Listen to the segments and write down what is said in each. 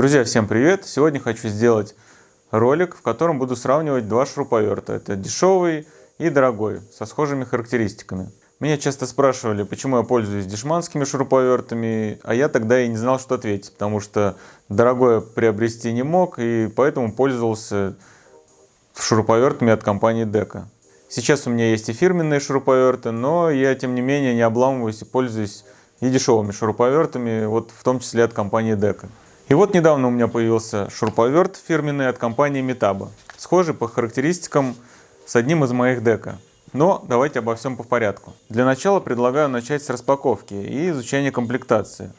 Друзья, всем привет! Сегодня хочу сделать ролик, в котором буду сравнивать два шуруповерта. Это дешевый и дорогой, со схожими характеристиками. Меня часто спрашивали, почему я пользуюсь дешманскими шуруповертами, а я тогда и не знал, что ответить, потому что дорогое приобрести не мог, и поэтому пользовался шуруповертами от компании Дека. Сейчас у меня есть и фирменные шуруповерты, но я тем не менее не обламываюсь и пользуюсь и дешевыми шуруповертами, вот в том числе от компании Дека. И вот недавно у меня появился шуруповерт фирменный от компании Metabo, схожий по характеристикам с одним из моих дека. Но давайте обо всем по порядку. Для начала предлагаю начать с распаковки и изучения комплектации.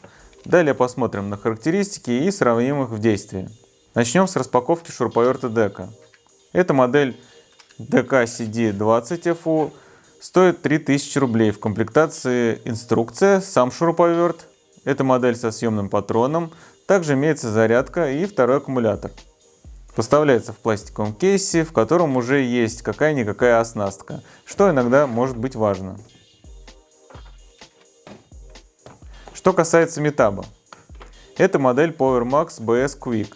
Далее посмотрим на характеристики и сравним их в действии. Начнем с распаковки шуруповерта дека. Эта модель DK CD20FU стоит 3000 рублей. В комплектации инструкция, сам шуруповерт. Это модель со съемным патроном, также имеется зарядка и второй аккумулятор. Поставляется в пластиковом кейсе, в котором уже есть какая-никакая оснастка, что иногда может быть важно. Что касается метаба. Это модель PowerMax BS Quick.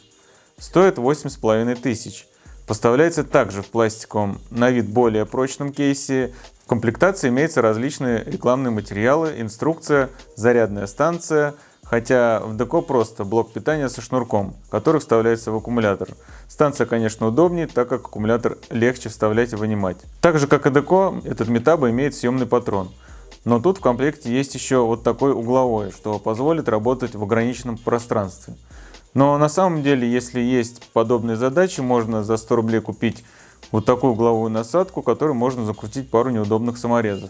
Стоит 8500. Поставляется также в пластиковом, на вид более прочном кейсе. В комплектации имеются различные рекламные материалы, инструкция, зарядная станция, Хотя в Деко просто блок питания со шнурком, который вставляется в аккумулятор. Станция, конечно, удобнее, так как аккумулятор легче вставлять и вынимать. Так же, как и Деко, этот Метаба имеет съемный патрон. Но тут в комплекте есть еще вот такой угловой, что позволит работать в ограниченном пространстве. Но на самом деле, если есть подобные задачи, можно за 100 рублей купить вот такую угловую насадку, которой можно закрутить пару неудобных саморезов.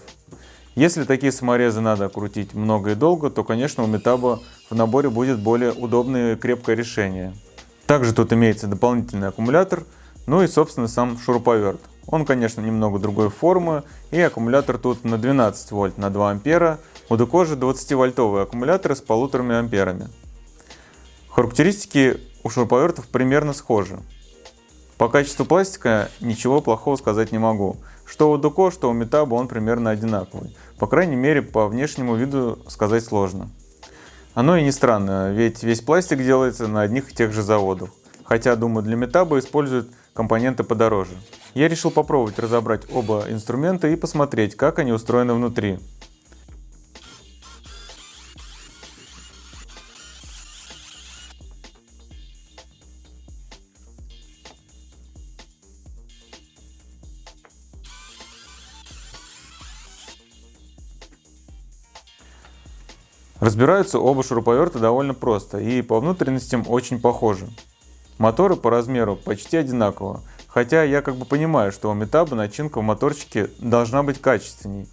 Если такие саморезы надо крутить много и долго, то, конечно, у Метаба в наборе будет более удобное и крепкое решение. Также тут имеется дополнительный аккумулятор, ну и, собственно, сам шуруповерт. Он, конечно, немного другой формы, и аккумулятор тут на 12 вольт на 2 ампера, у Деко же 20-вольтовые аккумуляторы с полуторами амперами. Характеристики у шуруповертов примерно схожи. По качеству пластика ничего плохого сказать не могу. Что у Дуко, что у Метаба он примерно одинаковый. По крайней мере, по внешнему виду сказать сложно. Оно и не странно, ведь весь пластик делается на одних и тех же заводах. Хотя, думаю, для Метаба используют компоненты подороже. Я решил попробовать разобрать оба инструмента и посмотреть, как они устроены внутри. Разбираются оба шуруповерта довольно просто и по внутренностям очень похожи. Моторы по размеру почти одинаково, хотя я как бы понимаю, что у Метаба начинка в моторчике должна быть качественней.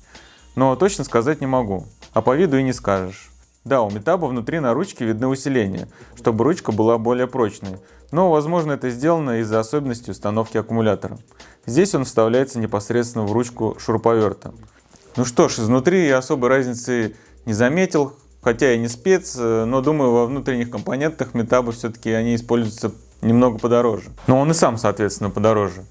Но точно сказать не могу, а по виду и не скажешь. Да, у Метаба внутри на ручке видны усиления, чтобы ручка была более прочной, но возможно это сделано из-за особенностей установки аккумулятора. Здесь он вставляется непосредственно в ручку шуруповерта. Ну что ж, изнутри я особой разницы не заметил, Хотя и не спец, э, но думаю, во внутренних компонентах метабы все-таки они используются немного подороже. Но он и сам, соответственно, подороже.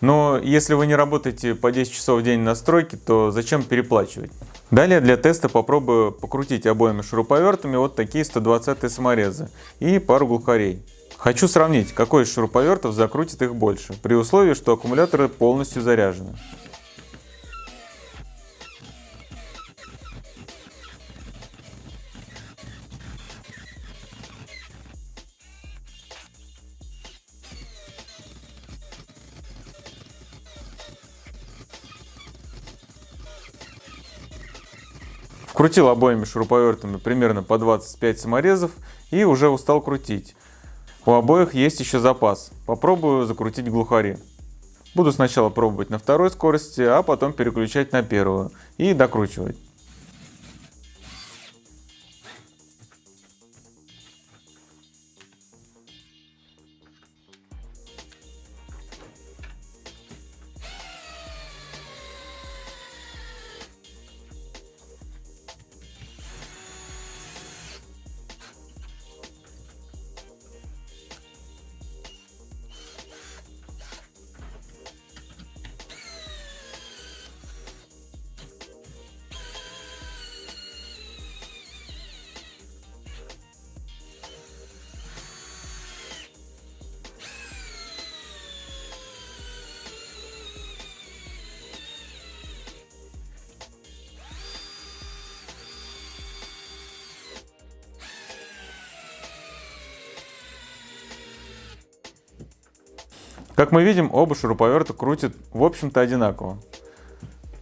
Но если вы не работаете по 10 часов в день на стройке, то зачем переплачивать? Далее для теста попробую покрутить обоими шуруповертами вот такие 120 саморезы и пару глухарей. Хочу сравнить, какой из шуруповертов закрутит их больше, при условии, что аккумуляторы полностью заряжены. Крутил обоими шуруповертами примерно по 25 саморезов и уже устал крутить. У обоих есть еще запас. Попробую закрутить глухари. Буду сначала пробовать на второй скорости, а потом переключать на первую и докручивать. Как мы видим, оба шуруповерта крутят в общем-то одинаково.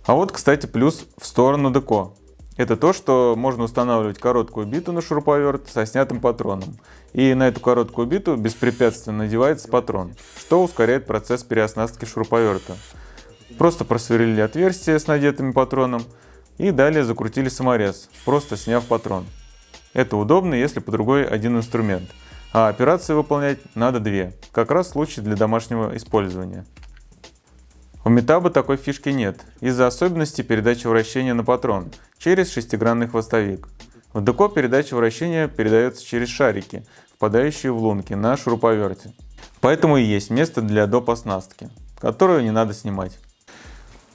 А вот, кстати, плюс в сторону деко. Это то, что можно устанавливать короткую биту на шуруповерт со снятым патроном. И на эту короткую биту беспрепятственно надевается патрон, что ускоряет процесс переоснастки шуруповерта. Просто просверлили отверстие с надетым патроном и далее закрутили саморез, просто сняв патрон. Это удобно, если по другой один инструмент – а операции выполнять надо две, как раз случай для домашнего использования. У Метаба такой фишки нет, из-за особенностей передачи вращения на патрон через шестигранный хвостовик. В ДКО передача вращения передается через шарики, впадающие в лунки на шуруповерте. Поэтому и есть место для доп. оснастки, которую не надо снимать.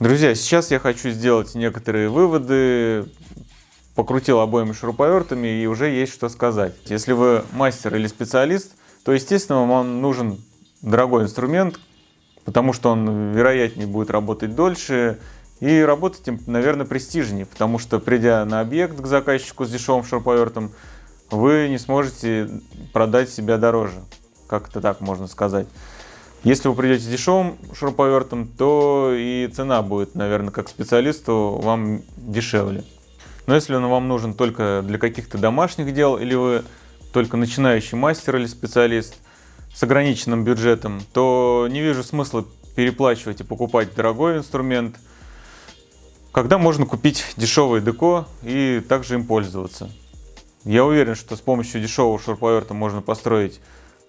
Друзья, сейчас я хочу сделать некоторые выводы покрутил обоими шуруповертами и уже есть что сказать. Если вы мастер или специалист, то естественно вам нужен дорогой инструмент, потому что он вероятнее будет работать дольше и работать им, наверное, престижнее, потому что придя на объект к заказчику с дешевым шуруповертом, вы не сможете продать себя дороже, как это так можно сказать. Если вы придете с дешевым шуруповертом, то и цена будет, наверное, как специалисту вам дешевле. Но если он вам нужен только для каких-то домашних дел, или вы только начинающий мастер или специалист с ограниченным бюджетом, то не вижу смысла переплачивать и покупать дорогой инструмент, когда можно купить дешевый деко и также им пользоваться. Я уверен, что с помощью дешевого шуруповерта можно построить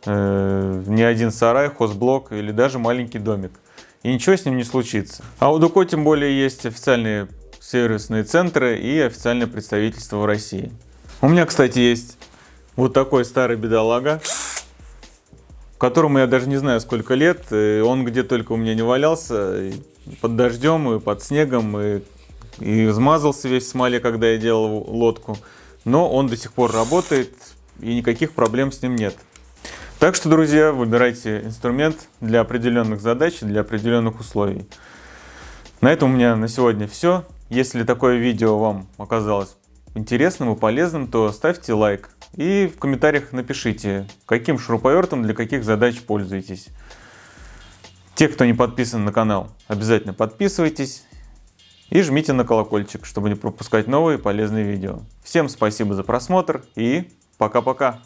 э, не один сарай, хозблок или даже маленький домик. И ничего с ним не случится. А у Дуко тем более есть официальные сервисные центры и официальное представительство в России. У меня, кстати, есть вот такой старый бедолага, которому я даже не знаю сколько лет. Он где только у меня не валялся, под дождем, и под снегом, и, и измазался весь в смоле, когда я делал лодку. Но он до сих пор работает, и никаких проблем с ним нет. Так что, друзья, выбирайте инструмент для определенных задач, для определенных условий. На этом у меня на сегодня все. Если такое видео вам оказалось интересным и полезным, то ставьте лайк и в комментариях напишите, каким шуруповертом для каких задач пользуетесь. Те, кто не подписан на канал, обязательно подписывайтесь и жмите на колокольчик, чтобы не пропускать новые полезные видео. Всем спасибо за просмотр и пока-пока!